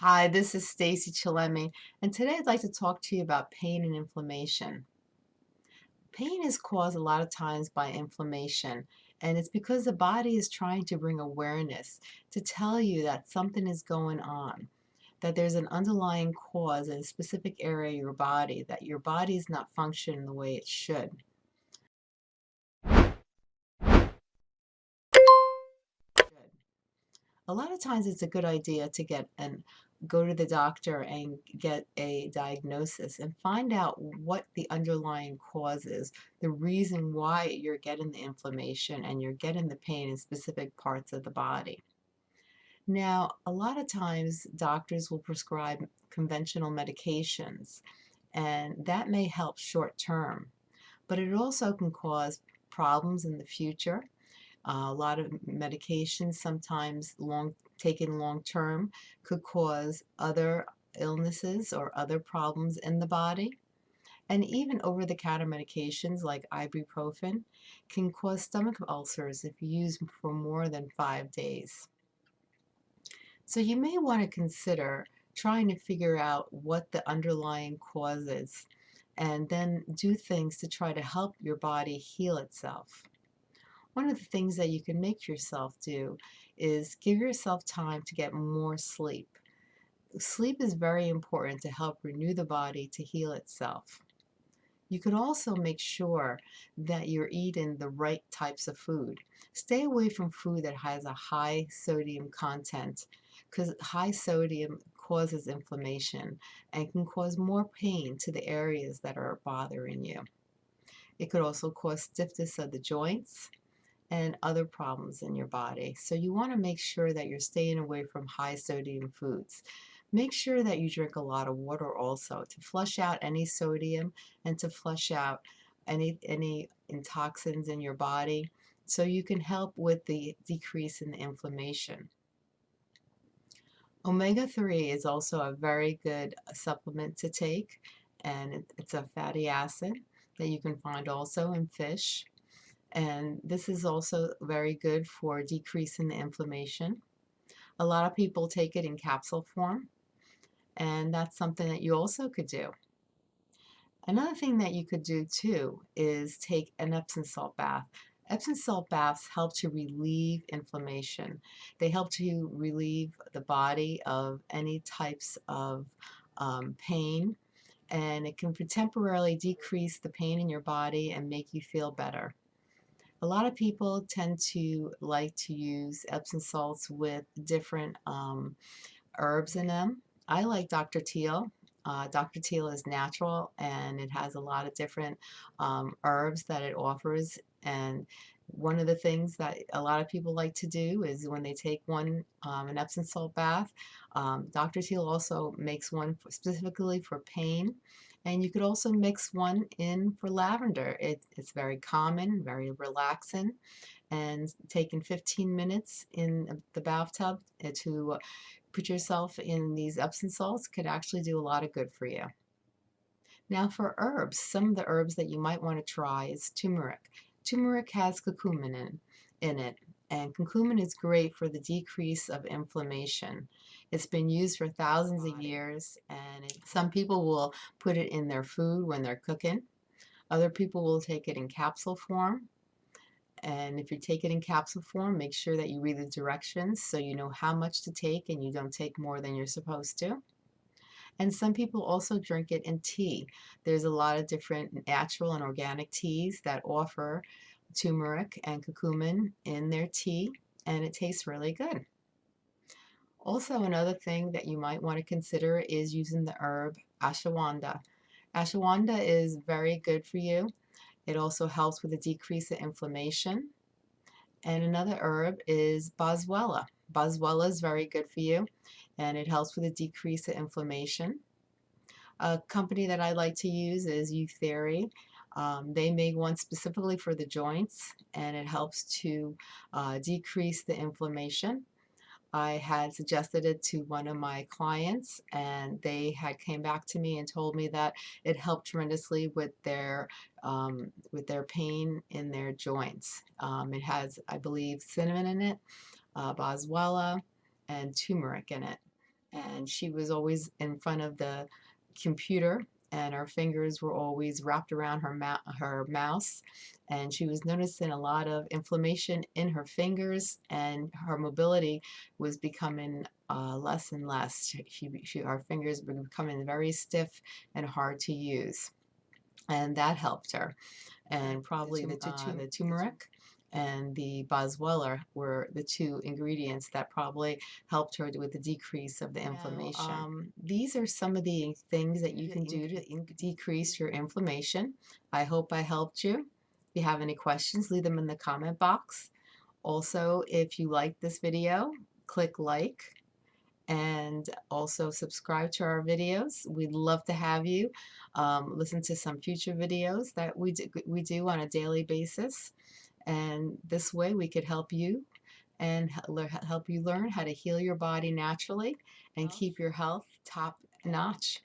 Hi, this is Stacy Chillemi, and today I'd like to talk to you about pain and inflammation. Pain is caused a lot of times by inflammation, and it's because the body is trying to bring awareness to tell you that something is going on, that there's an underlying cause in a specific area of your body, that your body is not functioning the way it should. A lot of times it's a good idea to get an go to the doctor and get a diagnosis and find out what the underlying cause is, the reason why you're getting the inflammation and you're getting the pain in specific parts of the body. Now, a lot of times doctors will prescribe conventional medications and that may help short term, but it also can cause problems in the future a lot of medications, sometimes long taken long term, could cause other illnesses or other problems in the body. And even over-the-counter medications like ibuprofen can cause stomach ulcers if used for more than five days. So you may want to consider trying to figure out what the underlying cause is and then do things to try to help your body heal itself. One of the things that you can make yourself do is give yourself time to get more sleep. Sleep is very important to help renew the body to heal itself. You can also make sure that you're eating the right types of food. Stay away from food that has a high sodium content because high sodium causes inflammation and can cause more pain to the areas that are bothering you. It could also cause stiffness of the joints and other problems in your body. So you want to make sure that you're staying away from high sodium foods. Make sure that you drink a lot of water also to flush out any sodium and to flush out any, any toxins in your body so you can help with the decrease in the inflammation. Omega-3 is also a very good uh, supplement to take and it's a fatty acid that you can find also in fish and this is also very good for decreasing the inflammation. A lot of people take it in capsule form and that's something that you also could do. Another thing that you could do too is take an Epsom salt bath. Epsom salt baths help to relieve inflammation. They help to relieve the body of any types of um, pain and it can temporarily decrease the pain in your body and make you feel better. A lot of people tend to like to use Epsom salts with different um, herbs in them. I like Dr. Teal. Uh, Dr. Teal is natural and it has a lot of different um, herbs that it offers and one of the things that a lot of people like to do is when they take one um, an Epsom salt bath, um, Dr. Teal also makes one specifically for pain and you could also mix one in for lavender. It, it's very common, very relaxing, and taking 15 minutes in the bathtub uh, to put yourself in these Epsom salts could actually do a lot of good for you. Now for herbs, some of the herbs that you might want to try is turmeric. Turmeric has curcumin in, in it, and curcumin is great for the decrease of inflammation. It's been used for thousands of years and it, some people will put it in their food when they're cooking. Other people will take it in capsule form. And if you take it in capsule form, make sure that you read the directions so you know how much to take and you don't take more than you're supposed to. And some people also drink it in tea. There's a lot of different natural and organic teas that offer turmeric and curcumin in their tea and it tastes really good. Also another thing that you might want to consider is using the herb ashwagandha. Ashwagandha is very good for you. It also helps with a decrease in inflammation. And another herb is boswellia. Boswellia is very good for you and it helps with a decrease in inflammation. A company that I like to use is Youtheory. Um, they make one specifically for the joints and it helps to uh, decrease the inflammation. I had suggested it to one of my clients and they had came back to me and told me that it helped tremendously with their um, with their pain in their joints. Um, it has, I believe, cinnamon in it, uh, boswellia, and turmeric in it. and she was always in front of the computer and her fingers were always wrapped around her, mou- her mouse and she was noticing a lot of inflammation in her fingers and her mobility was becoming uh, less and less. She, she, her fingers were becoming very stiff and hard to use and that helped her and probably the, tum- uh, the the turmeric and the boswellia were the two ingredients that probably helped her with the decrease of the inflammation. Um, these are some of the things that you can do to decrease your inflammation. I hope I helped you. If you have any questions, leave them in the comment box. Also, if you like this video, click like and also subscribe to our videos. We'd love to have you um, listen to some future videos that we do, we do on a daily basis. And this way we could help you and help you learn how to heal your body naturally and keep your health top notch.